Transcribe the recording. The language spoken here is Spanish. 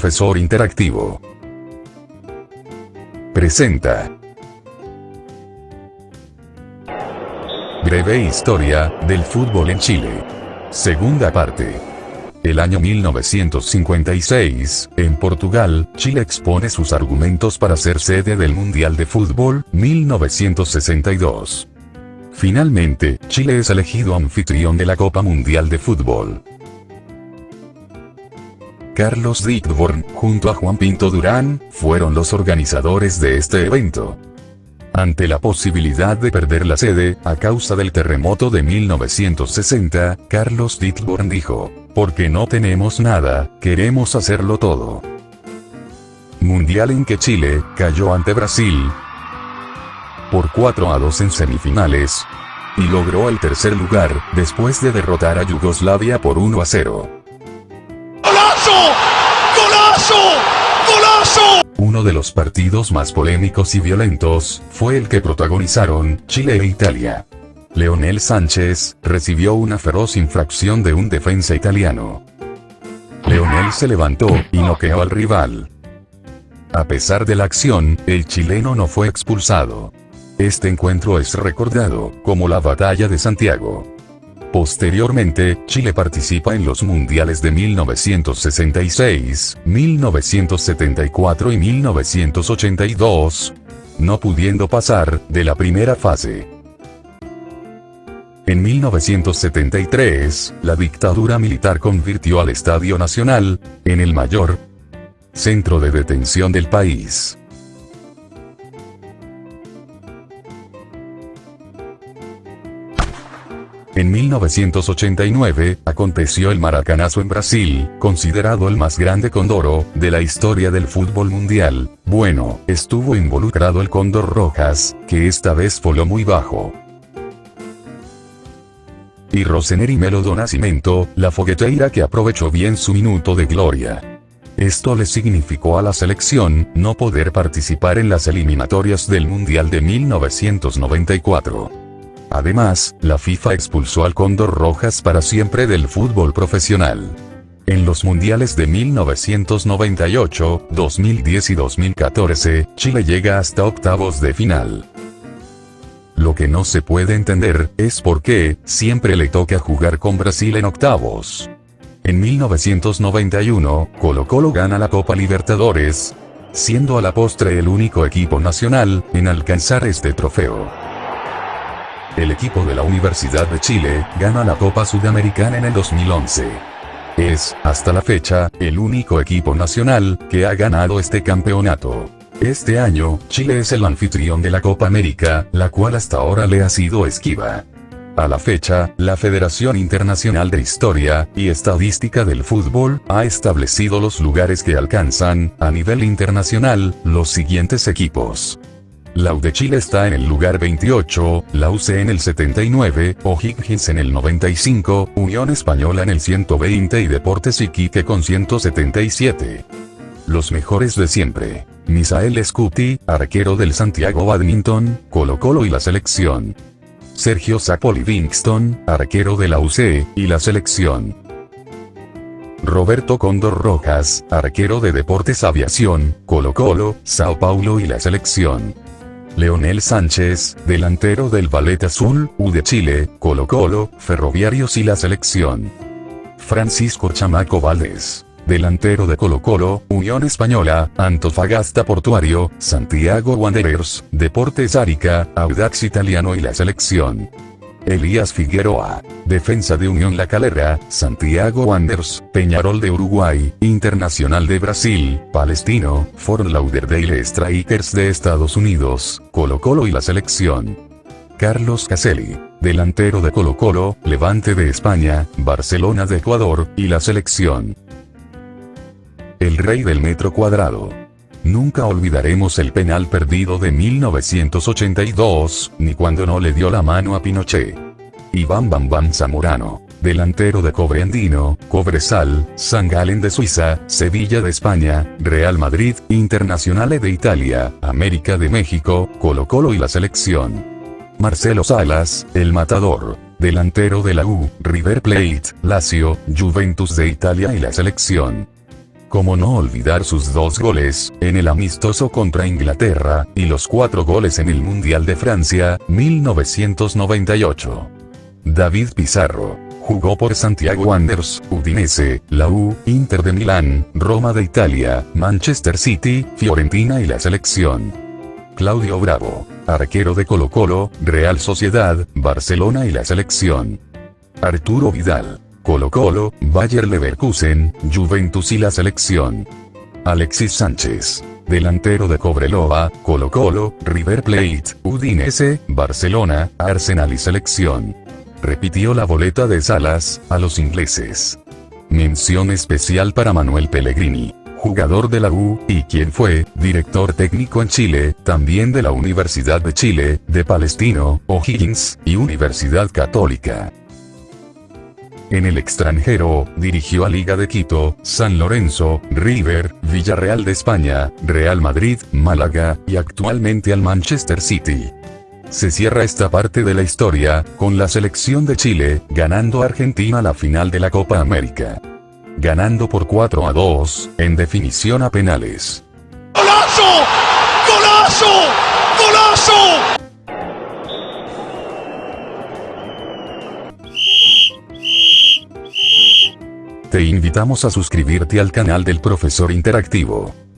profesor interactivo. Presenta. Breve historia del fútbol en Chile. Segunda parte. El año 1956, en Portugal, Chile expone sus argumentos para ser sede del Mundial de Fútbol, 1962. Finalmente, Chile es elegido anfitrión de la Copa Mundial de Fútbol. Carlos Dickborn, junto a Juan Pinto Durán, fueron los organizadores de este evento. Ante la posibilidad de perder la sede, a causa del terremoto de 1960, Carlos Dickborn dijo, porque no tenemos nada, queremos hacerlo todo. Mundial en que Chile, cayó ante Brasil, por 4 a 2 en semifinales, y logró el tercer lugar, después de derrotar a Yugoslavia por 1 a 0. ¡Golazo! Uno de los partidos más polémicos y violentos, fue el que protagonizaron Chile e Italia. Leonel Sánchez, recibió una feroz infracción de un defensa italiano. Leonel se levantó, y noqueó al rival. A pesar de la acción, el chileno no fue expulsado. Este encuentro es recordado, como la Batalla de Santiago. Posteriormente, Chile participa en los mundiales de 1966, 1974 y 1982, no pudiendo pasar, de la primera fase. En 1973, la dictadura militar convirtió al Estadio Nacional, en el mayor centro de detención del país. En 1989, aconteció el Maracanazo en Brasil, considerado el más grande condoro, de la historia del fútbol mundial. Bueno, estuvo involucrado el Cóndor Rojas, que esta vez voló muy bajo y Roseneri Melo do Nascimento, la fogueteira que aprovechó bien su minuto de gloria. Esto le significó a la selección, no poder participar en las eliminatorias del Mundial de 1994. Además, la FIFA expulsó al Cóndor Rojas para siempre del fútbol profesional. En los mundiales de 1998, 2010 y 2014, Chile llega hasta octavos de final. Lo que no se puede entender, es por qué, siempre le toca jugar con Brasil en octavos. En 1991, Colo Colo gana la Copa Libertadores, siendo a la postre el único equipo nacional, en alcanzar este trofeo. El equipo de la Universidad de Chile, gana la Copa Sudamericana en el 2011. Es, hasta la fecha, el único equipo nacional, que ha ganado este campeonato. Este año, Chile es el anfitrión de la Copa América, la cual hasta ahora le ha sido esquiva. A la fecha, la Federación Internacional de Historia y Estadística del Fútbol ha establecido los lugares que alcanzan, a nivel internacional, los siguientes equipos. La U de Chile está en el lugar 28, la UC en el 79, O'Higgins en el 95, Unión Española en el 120 y Deportes Iquique con 177. Los mejores de siempre. Misael Scuti, arquero del Santiago Badminton, Colo Colo y la selección. Sergio Zapoli Livingston, arquero de la UC, y la selección. Roberto Condor Rojas, arquero de Deportes Aviación, Colo Colo, Sao Paulo y la selección. Leonel Sánchez, delantero del Ballet Azul, U de Chile, Colo Colo, Ferroviarios y la selección. Francisco Chamaco Valdés delantero de Colo Colo, Unión Española, Antofagasta Portuario, Santiago Wanderers, Deportes Arica, Audax Italiano y la selección. Elías Figueroa, defensa de Unión La Calera, Santiago Wanderers, Peñarol de Uruguay, Internacional de Brasil, Palestino, Fort Lauderdale Strikers de Estados Unidos, Colo Colo y la selección. Carlos Caselli, delantero de Colo Colo, Levante de España, Barcelona de Ecuador, y la selección el rey del metro cuadrado. Nunca olvidaremos el penal perdido de 1982, ni cuando no le dio la mano a Pinochet. Iván Bambam Zamorano, delantero de Cobre Andino, Cobresal, San Galen de Suiza, Sevilla de España, Real Madrid, Internacional de Italia, América de México, Colo Colo y la selección. Marcelo Salas, el matador, delantero de la U, River Plate, Lazio, Juventus de Italia y la selección. Como no olvidar sus dos goles, en el amistoso contra Inglaterra, y los cuatro goles en el Mundial de Francia, 1998. David Pizarro. Jugó por Santiago Wanderers, Udinese, la U, Inter de Milán, Roma de Italia, Manchester City, Fiorentina y la selección. Claudio Bravo. Arquero de Colo Colo, Real Sociedad, Barcelona y la selección. Arturo Vidal. Colo Colo, Bayer Leverkusen, Juventus y la selección. Alexis Sánchez. Delantero de Cobreloa, Colo Colo, River Plate, Udinese, Barcelona, Arsenal y selección. Repitió la boleta de Salas, a los ingleses. Mención especial para Manuel Pellegrini, jugador de la U, y quien fue, director técnico en Chile, también de la Universidad de Chile, de Palestino, O'Higgins, y Universidad Católica. En el extranjero, dirigió a Liga de Quito, San Lorenzo, River, Villarreal de España, Real Madrid, Málaga, y actualmente al Manchester City. Se cierra esta parte de la historia, con la selección de Chile, ganando a Argentina la final de la Copa América. Ganando por 4 a 2, en definición a penales. ¡Golazo! ¡Golazo! ¡Golazo! Invitamos a suscribirte al canal del Profesor Interactivo.